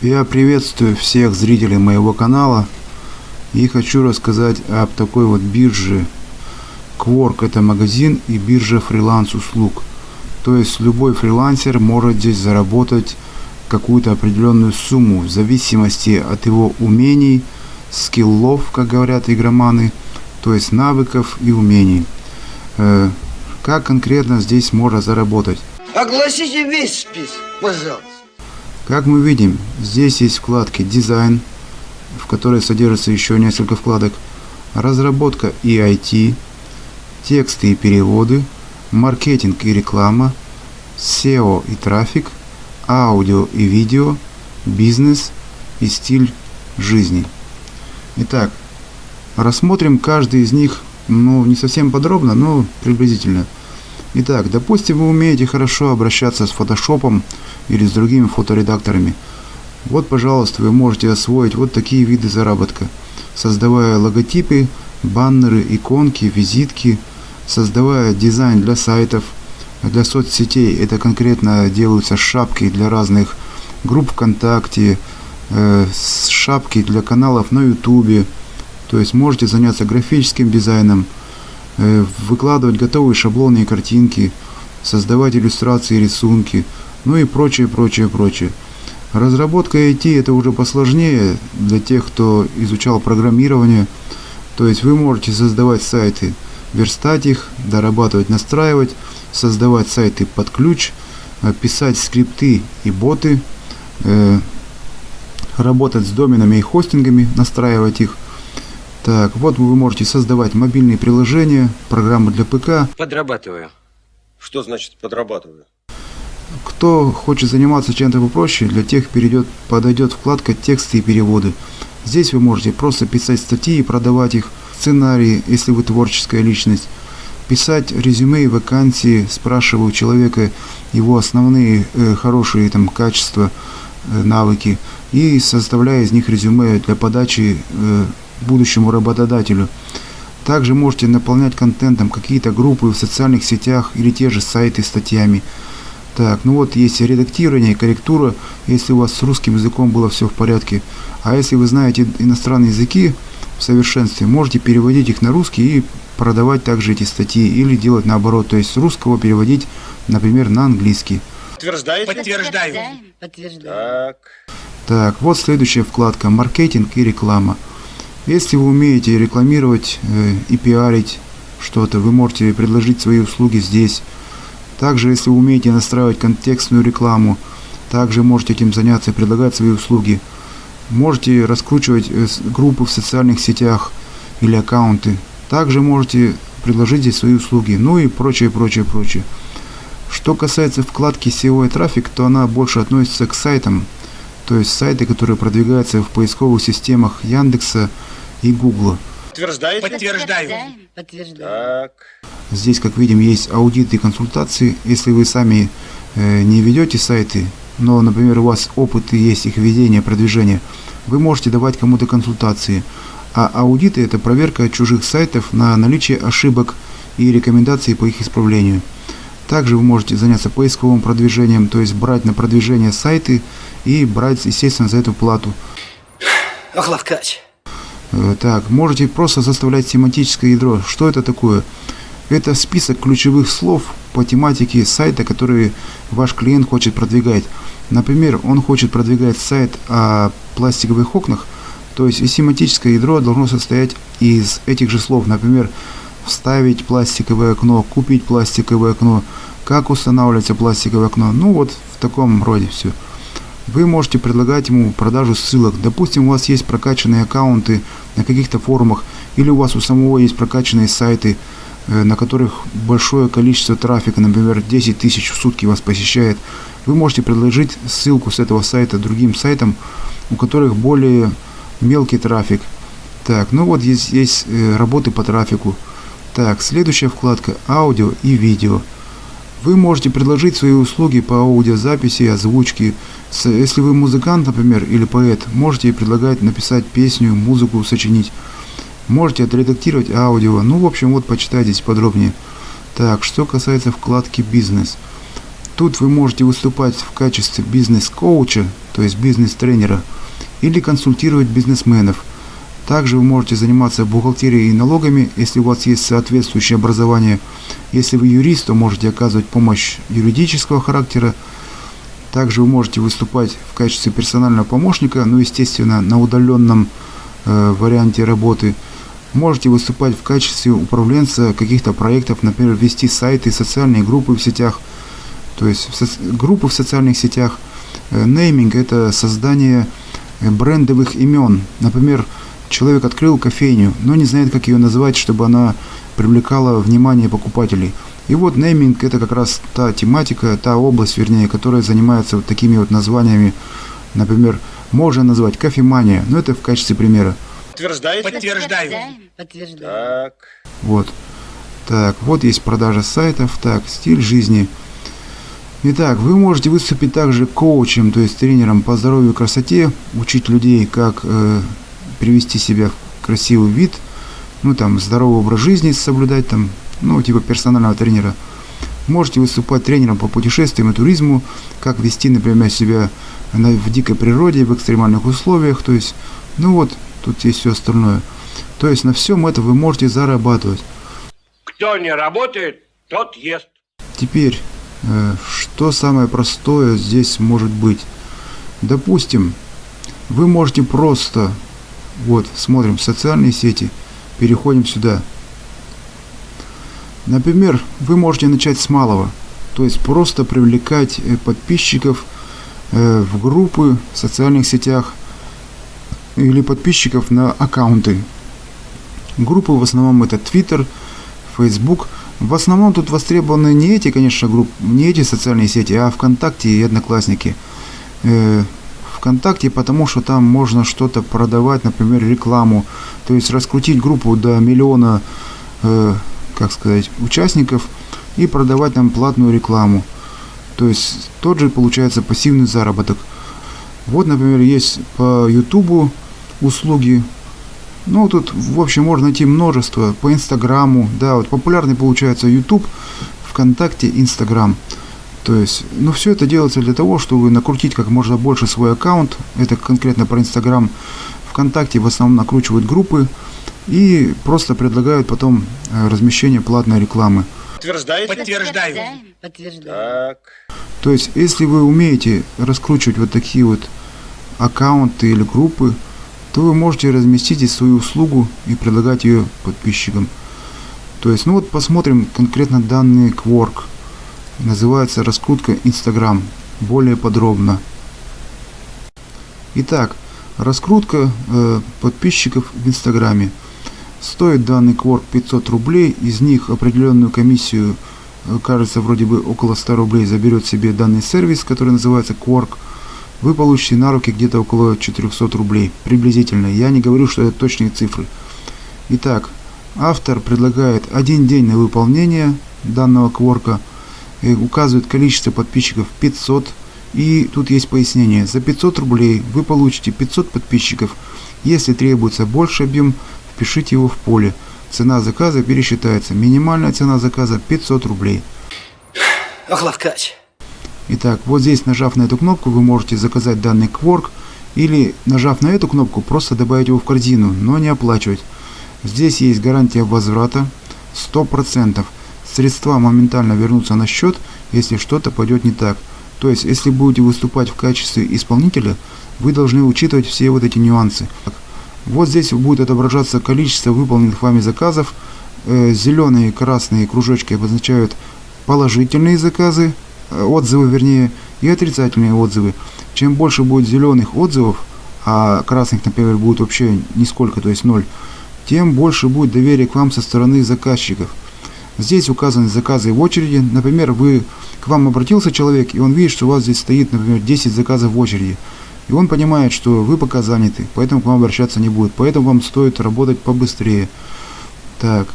Я приветствую всех зрителей моего канала и хочу рассказать об такой вот бирже. Quark это магазин и биржа фриланс услуг. То есть любой фрилансер может здесь заработать какую-то определенную сумму в зависимости от его умений, скиллов, как говорят игроманы, то есть навыков и умений. Э, как конкретно здесь можно заработать? Огласите весь список, пожалуйста. Как мы видим, здесь есть вкладки «Дизайн», в которой содержится еще несколько вкладок, «Разработка и IT», «Тексты и переводы», «Маркетинг и реклама», «SEO и трафик», «Аудио и видео», «Бизнес» и «Стиль жизни». Итак, рассмотрим каждый из них, ну, не совсем подробно, но приблизительно – Итак, допустим, вы умеете хорошо обращаться с фотошопом или с другими фоторедакторами. Вот, пожалуйста, вы можете освоить вот такие виды заработка, создавая логотипы, баннеры, иконки, визитки, создавая дизайн для сайтов, для соцсетей. Это конкретно делаются шапки для разных групп ВКонтакте, э, шапки для каналов на Ютубе. То есть можете заняться графическим дизайном – выкладывать готовые шаблоны и картинки, создавать иллюстрации и рисунки, ну и прочее, прочее, прочее. Разработка IT это уже посложнее для тех, кто изучал программирование. То есть вы можете создавать сайты, верстать их, дорабатывать, настраивать, создавать сайты под ключ, э, писать скрипты и боты, э, работать с доменами и хостингами, настраивать их – так, вот вы можете создавать мобильные приложения, программы для ПК. Подрабатываю. Что значит подрабатываю? Кто хочет заниматься чем-то попроще, для тех перейдет, подойдет вкладка «Тексты и переводы». Здесь вы можете просто писать статьи и продавать их, сценарии, если вы творческая личность, писать резюме и вакансии, спрашивая у человека его основные э, хорошие там качества, э, навыки, и составляя из них резюме для подачи э, будущему работодателю. Также можете наполнять контентом какие-то группы в социальных сетях или те же сайты статьями. Так, ну вот есть редактирование, корректура, если у вас с русским языком было все в порядке. А если вы знаете иностранные языки в совершенстве, можете переводить их на русский и продавать также эти статьи. Или делать наоборот, то есть с русского переводить, например, на английский. Подтверждаете? Подтверждаю. Подтверждаю. Так. Так, вот следующая вкладка «Маркетинг и реклама». Если вы умеете рекламировать э, и пиарить что-то, вы можете предложить свои услуги здесь. Также, если вы умеете настраивать контекстную рекламу, также можете этим заняться и предлагать свои услуги. Можете раскручивать э, группы в социальных сетях или аккаунты. Также можете предложить здесь свои услуги, ну и прочее, прочее, прочее. Что касается вкладки SEO и трафик, то она больше относится к сайтам, то есть сайты, которые продвигаются в поисковых системах Яндекса, и Гугла. Подтверждаете? Подтверждаю. Так. Здесь, как видим, есть аудиты и консультации. Если вы сами э, не ведете сайты, но, например, у вас опыт и есть их ведения, продвижения, вы можете давать кому-то консультации. А аудиты – это проверка чужих сайтов на наличие ошибок и рекомендации по их исправлению. Также вы можете заняться поисковым продвижением, то есть брать на продвижение сайты и брать, естественно, за эту плату. Ох, лавкач. Э, так, можете просто составлять семантическое ядро. Что это такое? Это список ключевых слов по тематике сайта, который ваш клиент хочет продвигать. Например, он хочет продвигать сайт о пластиковых окнах, то есть и семантическое ядро должно состоять из этих же слов. Например, вставить пластиковое окно, купить пластиковое окно, как устанавливается пластиковое окно. Ну вот в таком роде все. Вы можете предлагать ему продажу ссылок. Допустим, у вас есть прокачанные аккаунты на каких-то форумах, или у вас у самого есть прокачанные сайты, э, на которых большое количество трафика, например, 10 тысяч в сутки вас посещает. Вы можете предложить ссылку с этого сайта другим сайтам, у которых более мелкий трафик. Так, ну вот здесь есть э, работы по трафику. Так, следующая вкладка аудио и видео. Вы можете предложить свои услуги по аудиозаписи, озвучке. Если вы музыкант, например, или поэт, можете предлагать написать песню, музыку сочинить. Можете отредактировать аудио. Ну, в общем, вот почитайте здесь подробнее. Так, что касается вкладки «Бизнес». Тут вы можете выступать в качестве бизнес-коуча, то есть бизнес-тренера, или консультировать бизнесменов. Также вы можете заниматься бухгалтерией и налогами, если у вас есть соответствующее образование. Если вы юрист, то можете оказывать помощь юридического характера. Также вы можете выступать в качестве персонального помощника, ну, естественно, на удаленном э, варианте работы. Можете выступать в качестве управленца каких-то проектов, например, вести сайты, социальные группы в сетях – то есть группы в социальных сетях. Э, нейминг – это создание э, брендовых имен. Например, человек открыл кофейню, но не знает, как ее назвать, чтобы она привлекала внимание покупателей. И вот нейминг – это как раз та тематика, та область, вернее, которая занимается вот такими вот названиями. Например, можно назвать кофемания, но это в качестве примера. Подтверждаете? Подтверждаю. Так. Вот. Так, вот есть продажа сайтов. Так, стиль жизни – Итак, вы можете выступить также коучем, то есть тренером по здоровью и красоте, учить людей, как э, привести себя в красивый вид, ну там здоровый образ жизни соблюдать, там, ну типа персонального тренера. Можете выступать тренером по путешествиям и туризму, как вести, например, себя на, в дикой природе, в экстремальных условиях, то есть, ну вот, тут есть все остальное. То есть на всем это вы можете зарабатывать. Кто не работает, тот ест. Теперь Э, что самое простое здесь может быть? Допустим, вы можете просто, вот, смотрим социальные сети, переходим сюда. Например, вы можете начать с малого, то есть просто привлекать э, подписчиков э, в группы в социальных сетях или подписчиков на аккаунты. Группы в основном это Twitter, Facebook – в основном тут востребованы не эти, конечно, группы, не эти социальные сети, а ВКонтакте и Одноклассники. ВКонтакте, потому что там можно что-то продавать, например, рекламу, то есть раскрутить группу до миллиона, э, как сказать, участников и продавать там платную рекламу. То есть тот же получается пассивный заработок. Вот, например, есть по Ютубу услуги ну, тут, в общем, можно найти множество по Инстаграму. Да, вот популярный получается YouTube, ВКонтакте, Инстаграм. То есть, ну, все это делается для того, чтобы накрутить как можно больше свой аккаунт. Это конкретно про Инстаграм. ВКонтакте в основном накручивают группы и просто предлагают потом э, размещение платной рекламы. Подтверждаете? Подтверждаю. Так. То есть, если вы умеете раскручивать вот такие вот аккаунты или группы, то вы можете разместить здесь свою услугу и предлагать ее подписчикам. То есть, ну вот посмотрим конкретно данный Quark. Называется раскрутка Instagram. Более подробно. Итак, раскрутка э, подписчиков в Инстаграме. Стоит данный Quark 500 рублей. Из них определенную комиссию, э, кажется, вроде бы около 100 рублей заберет себе данный сервис, который называется Quark вы получите на руки где-то около 400 рублей, приблизительно. Я не говорю, что это точные цифры. Итак, автор предлагает один день на выполнение данного кворка, указывает количество подписчиков 500, и тут есть пояснение. За 500 рублей вы получите 500 подписчиков. Если требуется больше объем, впишите его в поле. Цена заказа пересчитается. Минимальная цена заказа 500 рублей. Ох, ловкач. Итак, вот здесь, нажав на эту кнопку, вы можете заказать данный кворк, или, нажав на эту кнопку, просто добавить его в корзину, но не оплачивать. Здесь есть гарантия возврата 100%. Средства моментально вернутся на счет, если что-то пойдет не так. То есть, если будете выступать в качестве исполнителя, вы должны учитывать все вот эти нюансы. Вот здесь будет отображаться количество выполненных вами заказов. Э, зеленые и красные кружочки обозначают положительные заказы, Э, отзывы, вернее, и отрицательные отзывы. Чем больше будет зеленых отзывов, а красных, например, будет вообще нисколько, то есть ноль, тем больше будет доверие к вам со стороны заказчиков. Здесь указаны заказы в очереди. Например, вы к вам обратился человек, и он видит, что у вас здесь стоит, например, 10 заказов в очереди. И он понимает, что вы пока заняты, поэтому к вам обращаться не будет. Поэтому вам стоит работать побыстрее. Так,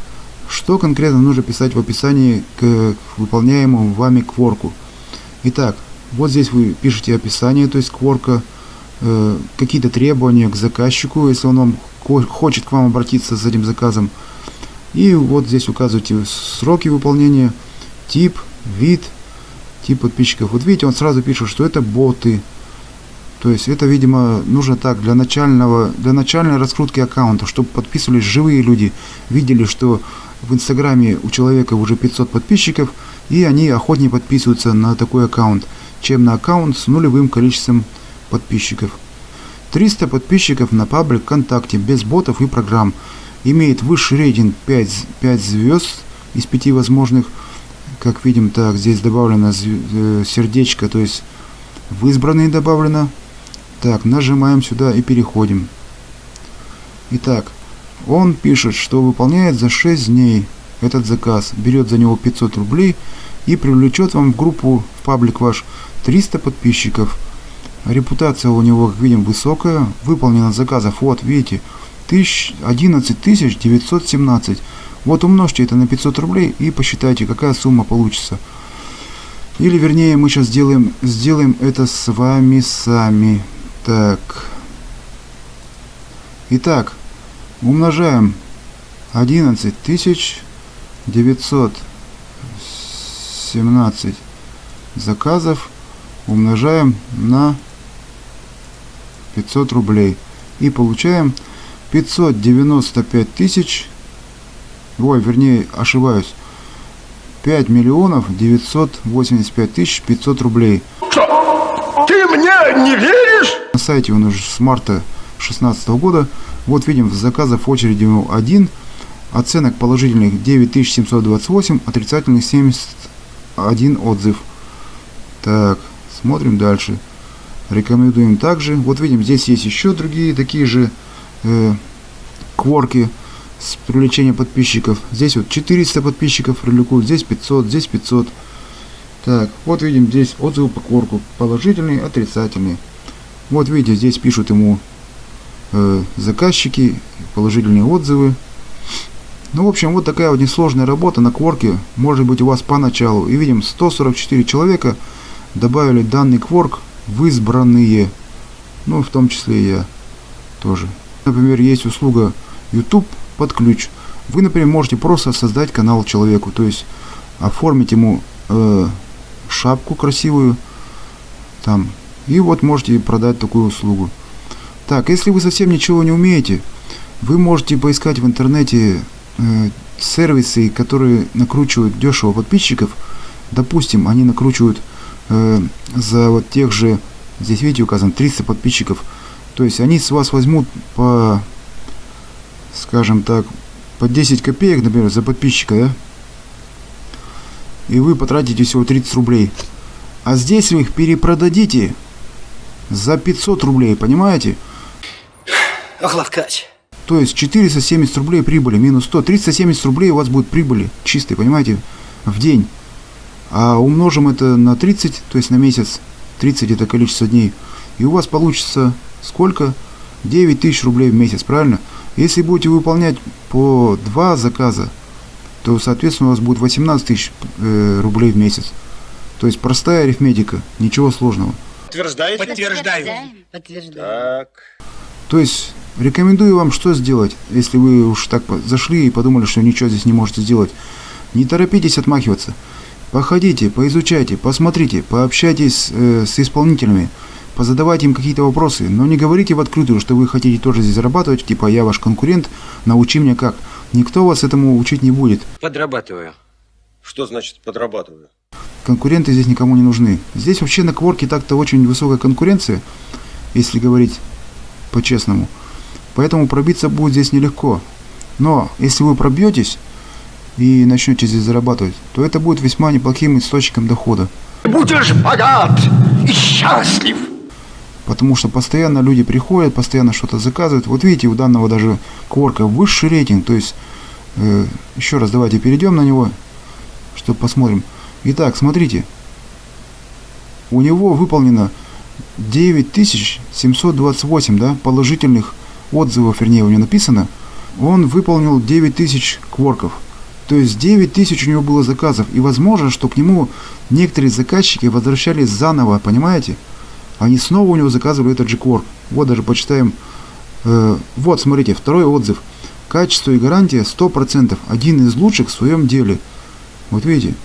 что конкретно нужно писать в описании к выполняемому вами кворку? Итак, вот здесь вы пишете описание, то есть кворка, э, какие-то требования к заказчику, если он вам хочет к вам обратиться с этим заказом. И вот здесь указываете сроки выполнения, тип, вид, Тип подписчиков. Вот видите, он сразу пишет, что это боты. То есть это, видимо, нужно так для начального, для начальной раскрутки аккаунта, чтобы подписывались живые люди, видели, что в Инстаграме у человека уже 500 подписчиков, и они охотнее подписываются на такой аккаунт, чем на аккаунт с нулевым количеством подписчиков. 300 подписчиков на паблик ВКонтакте без ботов и программ. Имеет высший рейтинг 5, 5 звезд из 5 возможных. Как видим, так, здесь добавлено э, сердечко, то есть в избранные добавлено. Так, нажимаем сюда и переходим. Итак, он пишет, что выполняет за 6 дней этот заказ, берет за него 500 рублей и привлечет вам в группу, в паблик ваш, 300 подписчиков. Репутация у него, как видим, высокая. Выполнено заказов, вот, видите, 11 917. Вот умножьте это на 500 рублей и посчитайте, какая сумма получится. Или, вернее, мы сейчас сделаем, сделаем это с вами сами. Так. Итак, умножаем 11 тысяч 917 заказов умножаем на 500 рублей и получаем 595 тысяч ой вернее ошибаюсь 5 миллионов 985 тысяч 500 рублей Ты мне не веришь? на сайте он уже с марта 2016 года. Вот видим, заказов в очереди один, оценок положительных 9728, отрицательных 71 отзыв. Так, смотрим дальше. Рекомендуем также. Вот видим, здесь есть еще другие такие же э, кворки с привлечением подписчиков. Здесь вот 400 подписчиков привлекут, здесь 500, здесь 500. Так, вот видим здесь отзывы по кворку. Положительные, отрицательные. Вот видите, здесь пишут ему э, заказчики, положительные отзывы. Ну, в общем, вот такая вот несложная работа на кворке может быть у вас поначалу. И видим, 144 человека добавили данный кворк в избранные. Ну, в том числе и я тоже. Например, есть услуга YouTube под ключ. Вы, например, можете просто создать канал человеку, то есть оформить ему э, шапку красивую, там, и вот можете продать такую услугу. Так, если вы совсем ничего не умеете, вы можете поискать в интернете э, сервисы, которые накручивают дешево подписчиков. Допустим, они накручивают э, за вот тех же, здесь видите указано 300 подписчиков. То есть они с вас возьмут по, скажем так, по 10 копеек, например, за подписчика, да? И вы потратите всего 30 рублей. А здесь вы их перепродадите за 500 рублей, понимаете? Ох, Лавкач. То есть 470 рублей прибыли, минус 100. 370 рублей у вас будет прибыли чистой, понимаете, в день. А умножим это на 30, то есть на месяц. 30 это количество дней. И у вас получится сколько? 9 тысяч рублей в месяц, правильно? Если будете выполнять по два заказа, то, соответственно, у вас будет 18 тысяч э, рублей в месяц. То есть простая арифметика, ничего сложного. Подтверждаете? Подтверждаю. Так. То есть рекомендую вам что сделать, если вы уж так зашли и подумали, что ничего здесь не можете сделать. Не торопитесь отмахиваться. Походите, поизучайте, посмотрите, пообщайтесь э, с исполнителями, позадавайте им какие-то вопросы, но не говорите в открытую, что вы хотите тоже здесь зарабатывать, типа я ваш конкурент, научи меня как. Никто вас этому учить не будет. Подрабатываю. Что значит подрабатываю? Конкуренты здесь никому не нужны. Здесь вообще на кворке так-то очень высокая конкуренция, если говорить по-честному. Поэтому пробиться будет здесь нелегко. Но если вы пробьетесь и начнете здесь зарабатывать, то это будет весьма неплохим источником дохода. Будешь богат и счастлив. Потому что постоянно люди приходят, постоянно что-то заказывают. Вот видите, у данного даже кворка высший рейтинг. То есть, э, еще раз давайте перейдем на него, чтобы посмотрим. Итак, смотрите. У него выполнено 9728 да, положительных отзывов, вернее, у него написано. Он выполнил 9000 кворков. То есть 9000 у него было заказов. И возможно, что к нему некоторые заказчики возвращались заново, понимаете? Они снова у него заказывали этот же кворк. Вот даже почитаем. Э, вот, смотрите, второй отзыв. Качество и гарантия 100%. Один из лучших в своем деле. Вот видите.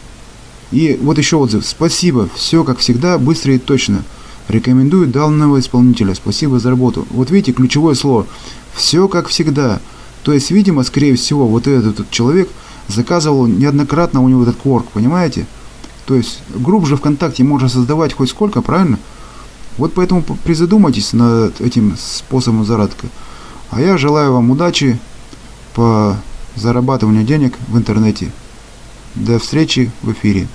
И вот еще отзыв. Спасибо, все как всегда, быстро и точно. Рекомендую данного исполнителя. Спасибо за работу. Вот видите, ключевое слово. Все как всегда. То есть, видимо, скорее всего, вот этот человек заказывал неоднократно у него этот кворк, понимаете? То есть, групп же ВКонтакте можно создавать хоть сколько, правильно? Вот поэтому призадумайтесь над этим способом заработка. А я желаю вам удачи по зарабатыванию денег в интернете. До встречи в эфире.